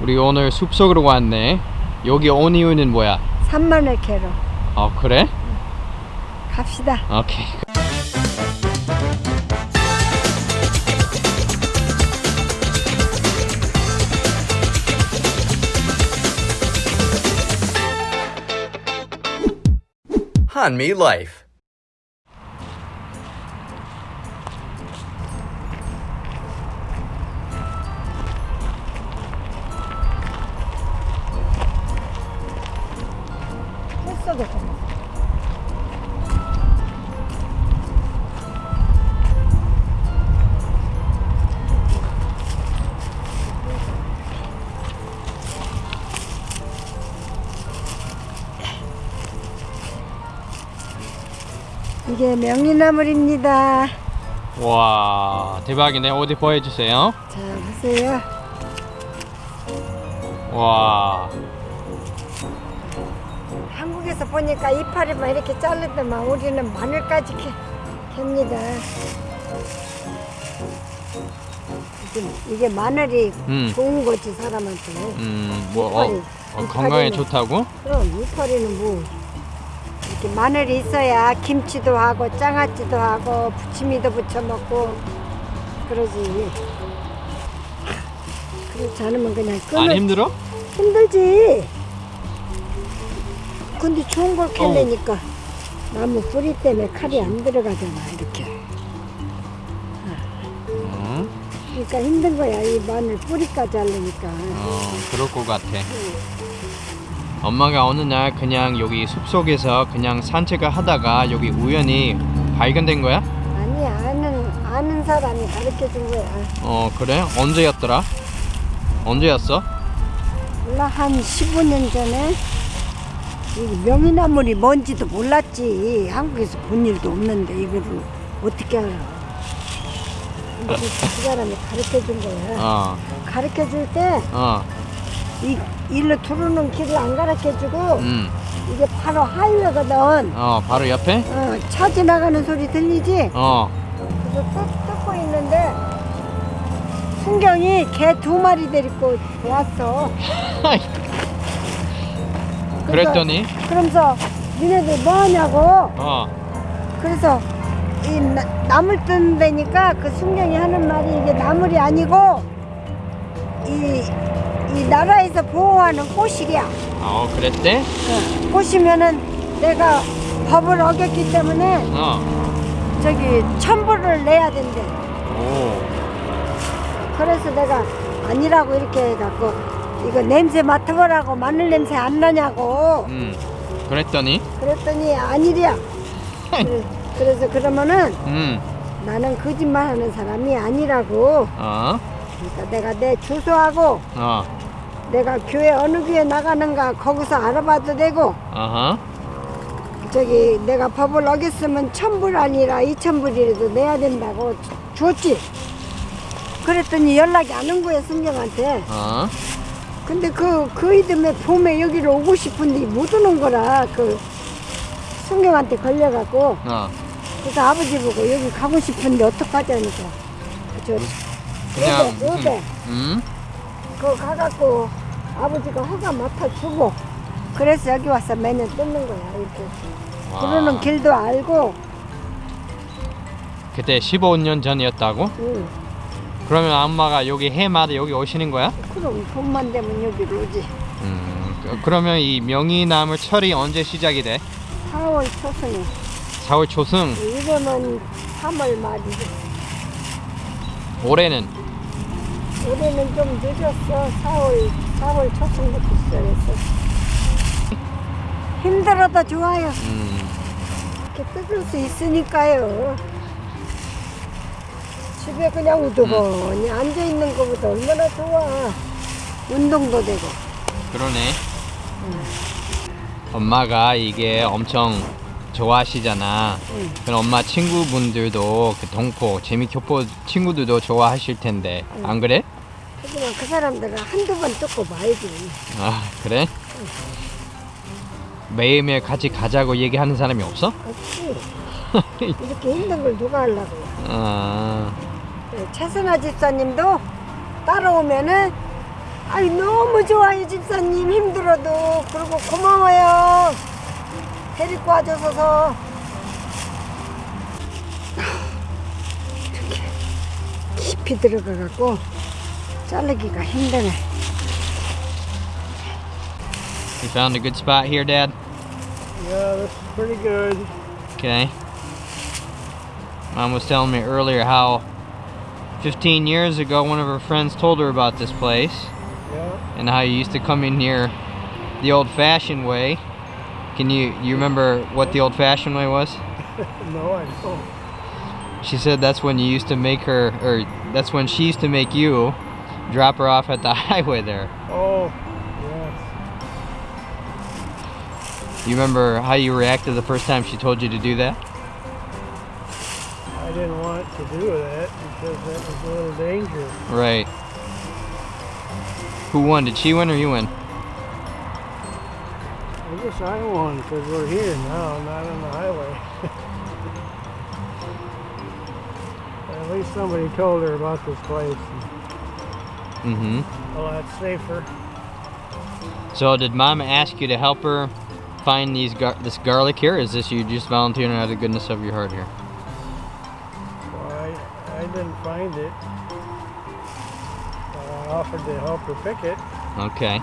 우리 오늘 숲속으로 왔네. 여기 온 이유는 뭐야? 산마늘 캐러 어 그래? 갑시다. 오케이. Hanmi Life. 했어도 이게 명이나물입니다. 와 대박이네. 어디 보여주세요. 자 보세요. 와. 한국에서 보니까 이파리만 이렇게 자르더만 우리는 마늘까지 캐, 캡니다. 이게, 마늘이 음. 좋은 거지 사람한테. 음뭐 어, 이파리. 어, 건강에 좋다고? 그럼 이파리는 뭐 마늘이 있어야 김치도 하고 장아찌도 하고 부침이도 부쳐 먹고 그러지. 그렇지 않으면 그냥 안 끊어 힘들어? 힘들지. 근데 좋은 걸 캘래니까 나무 뿌리 때문에 칼이 안 들어가잖아 이렇게. 어, 그러니까 힘든 거야 이 마늘 뿌리까지 하려니까. 어 그럴 것 같아. 엄마가 어느 날 그냥 여기 숲속에서 그냥 산책을 하다가 여기 우연히 발견된 거야? 아니 아는 아는 사람이 가르쳐 준 거야. 어 그래? 언제였더라? 언제였어? 몰라 한 15년 전에 이 명이나물이 뭔지도 몰랐지 한국에서 본 일도 없는데 이거를 어떻게 알아 근데 그, 그 사람이 가르쳐 준 거야 어 가르쳐 줄 때 어, 이 일로 들어오는 길을 안 가르쳐 주고 음, 이게 바로 하이웨거든. 어 바로 옆에? 어, 차 지나가는 소리 들리지? 어, 그래서 뜯, 뜯고 있는데 순경이 개 두 마리 데리고 왔어. 그랬더니? 그러면서 니네들 뭐 하냐고? 어, 그래서 이 나, 나물 뜬 데니까 그 순경이 하는 말이 이게 나물이 아니고 이, 이 나라에서 보호하는 꽃이야. 어 그랬대? 어, 꽃이면은 내가 법을 어겼기 때문에 어, 저기 첨부를 내야 된대. 오, 그래서 내가 아니라고 이렇게 해갖고 이거 냄새 맡아보라고 마늘 냄새 안 나냐고. 음, 그랬더니? 그랬더니 아니랴. 그래, 그래서 그러면은 음, 나는 거짓말하는 사람이 아니라고. 어, 그러니까 내가 내 주소하고 어, 내가 교회 어느 교회 나가는가 거기서 알아봐도 되고 어허, 저기 내가 법을 어겼으면 천불 아니라 이천불이라도 내야 된다고 주- 줬지. 그랬더니 연락이 안 온 거야 승경한테. 어, 근데 그, 그 이듬해 봄에 여기를 오고 싶은데 못 오는 거라 그 승경한테 걸려갖고. 어, 그래서 아버지 보고 여기 가고 싶은데 어떡하자니까. 저 그냥 요배. 무슨, 음, 그거 가갖고 아버지가 허가 맡아주고 그래서 여기 와서 매년 뜯는 거야 이렇게 와. 그러는 길도 알고 그때 15년 전이었다고? 응. 그러면 엄마가 여기 해마다 여기 오시는 거야? 그럼 봄만 되면 여기로 오지 음, 그- 그러면 이 명이나물 철이 언제 시작이 돼? 4월 초순에 4월 초승, 이거는 3월 말이지 올해는 올해는 좀 늦었어 4월 4월 초순부터 시작했어 힘들어도 좋아요 음, 이렇게 뜯을 수 있으니까요. 집에 그냥 우두머니 앉아 있는 것보다 얼마나 좋아. 운동도 되고. 그러네. 엄마가 이게 엄청 좋아하시잖아. 응. 그럼 엄마 친구분들도 그 동포, 재미교포 친구들도 좋아하실 텐데 안 그래? 하지만 그 사람들은 한두 번 뜯고 말지. 아 그래? 매일매일 같이 가자고 얘기하는 사람이 없어? 없지. 이렇게 힘든 걸 누가 하려고. 아, 네, 최선아 집사님도 따라오면은 아이 너무 좋아요 집사님 힘들어도 그리고 고마워요 데리고 와줘서 이렇게 깊이 들어가 갖고 자르기가 힘드네 You found a good spot here, Dad? Yeah, this is pretty good. Okay. Mom was telling me earlier how 15 years ago one of her friends told her about this place Yeah. and how you used to come in here the old fashioned way. Can you you remember what the old fashioned way was? No, I don't. She said that's when you used to make her or that's when she used to make you drop her off at the highway there. Oh, yes. You remember how you reacted the first time she told you to do that? I didn't want to do that because that was a little dangerous. Right. Who won? Did she win or you win? Guess I won because we're here now, not on the highway. At least somebody told her about this place. Mm-hmm. A lot safer. So did mom ask you to help her find these gar- this garlic here? Is this you just volunteering out of the goodness of your heart here? Well, I, I didn't find it. I offered to help her pick it. Okay.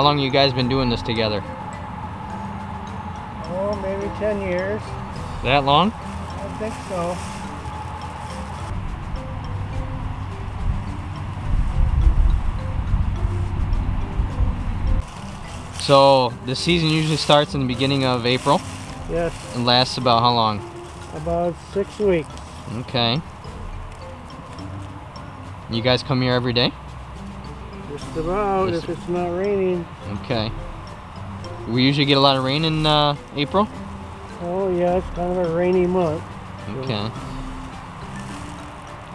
How long you guys been doing this together? Oh, maybe 10 years. That long? I think so. So the season usually starts in the beginning of April Yes, and lasts about how long? about six weeks. Okay. You guys come here every day? Just about, Yes. if it's not raining. Okay. We usually get a lot of rain in uh, April. Oh, yeah, it's kind of a rainy month. Okay.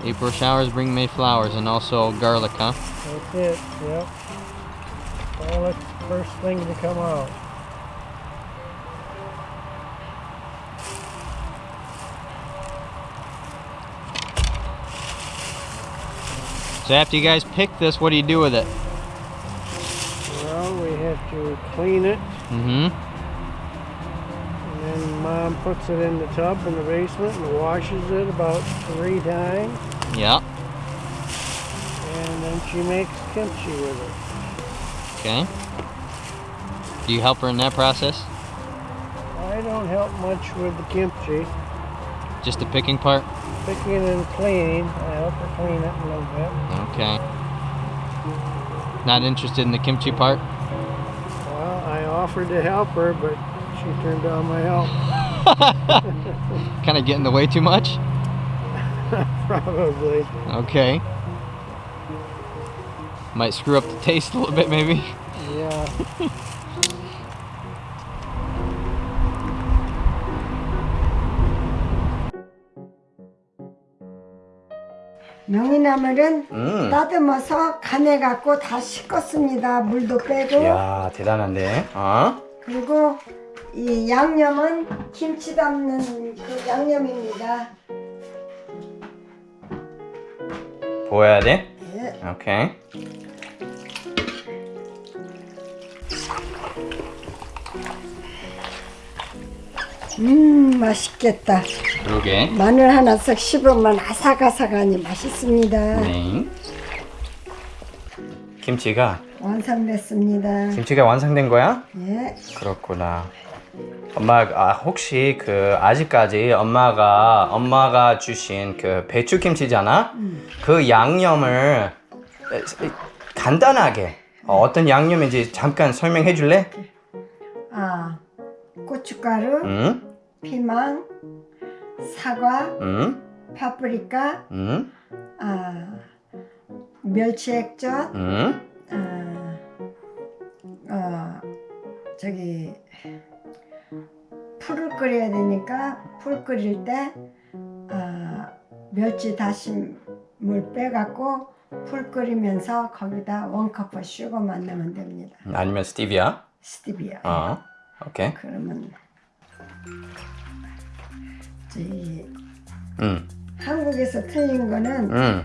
April showers bring May flowers and also garlic, huh? That's it, yep. The first thing to come out. So after you guys pick this, what do you do with it? Well, we have to clean it, Mm-hmm. and then Mom puts it in the tub in the basement and washes it about three times, Yeah. and then she makes kimchi with it. Okay. Do you help her in that process? I don't help much with the kimchi. Just the picking part? Picking and cleaning, I clean it a little bit. Okay. Not interested in the kimchi part? Well, I offered to help her, but she turned down my help. kind of getting in the way too much? Probably. Okay. Might screw up the taste a little bit, maybe. Yeah. 명이나물은 음. 따듬어서 간에 갖고 다 씻었습니다 물도 빼고 이야, 대단한데. 어? 그리고 이 양념은 김치 담는 그 양념입니다 보여야 돼? 예. 오케이. 음 맛있겠다 그러게. 마늘 하나 싹 씹으면 아삭아삭하니 맛있습니다 네. 김치가 완성됐습니다 김치가 완성된 거야? 예. 그렇구나. 엄마 아, 혹시 그 아직까지 엄마가 엄마가 주신 그 배추 김치잖아. 그 양념을 간단하게 어, 어떤 양념인지 잠깐 설명해 줄래? 아 고춧가루 응? 피망 사과 응? 파프리카 응? 아 멸치 액젓 응? 아, 어, 저기 풀을 끓여야 되니까 풀 끓일 때 아, 멸치 다싯물 빼갖고 풀 끓이면서 거기다 one cup sugar만 넣으면 됩니다. 아니면 스티비아? 스티비아. 어. 오케이. 그러면 저기 응. 한국 한국에서 틀린 거는 응.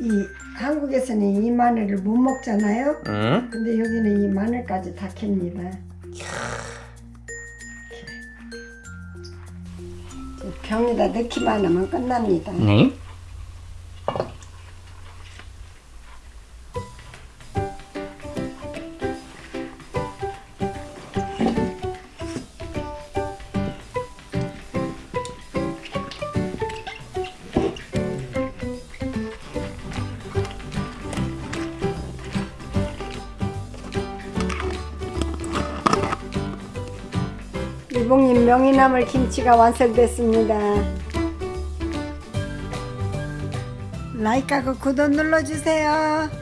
이 한국에서는 이 마늘을 못 먹잖아요. 응? 근데 여기는 이 마늘까지 다 캡니다. 병에다 넣기만 하면 끝납니다. 네. 일봉님 명이나물 김치가 완성됐습니다. 라이크하고 구독 눌러주세요.